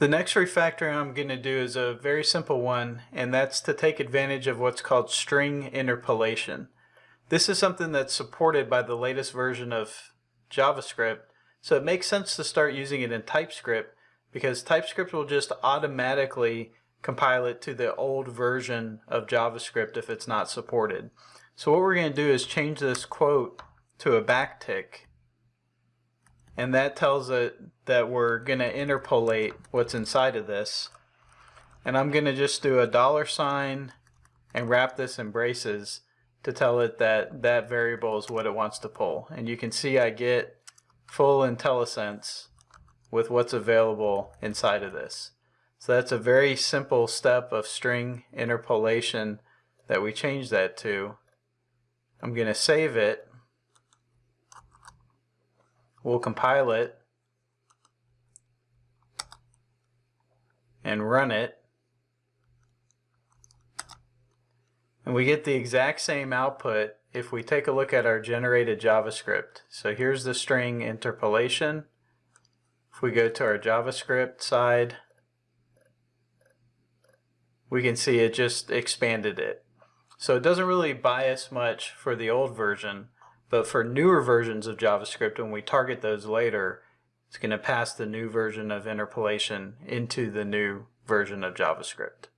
The next refactoring I'm going to do is a very simple one, and that's to take advantage of what's called string interpolation. This is something that's supported by the latest version of JavaScript, so it makes sense to start using it in TypeScript because TypeScript will just automatically compile it to the old version of JavaScript if it's not supported. So what we're going to do is change this quote to a backtick and that tells it that we're going to interpolate what's inside of this. And I'm going to just do a dollar sign and wrap this in braces to tell it that that variable is what it wants to pull. And you can see I get full IntelliSense with what's available inside of this. So that's a very simple step of string interpolation that we change that to. I'm going to save it We'll compile it and run it. And we get the exact same output if we take a look at our generated JavaScript. So here's the string interpolation. If we go to our JavaScript side, we can see it just expanded it. So it doesn't really bias much for the old version, but for newer versions of JavaScript, when we target those later, it's going to pass the new version of interpolation into the new version of JavaScript.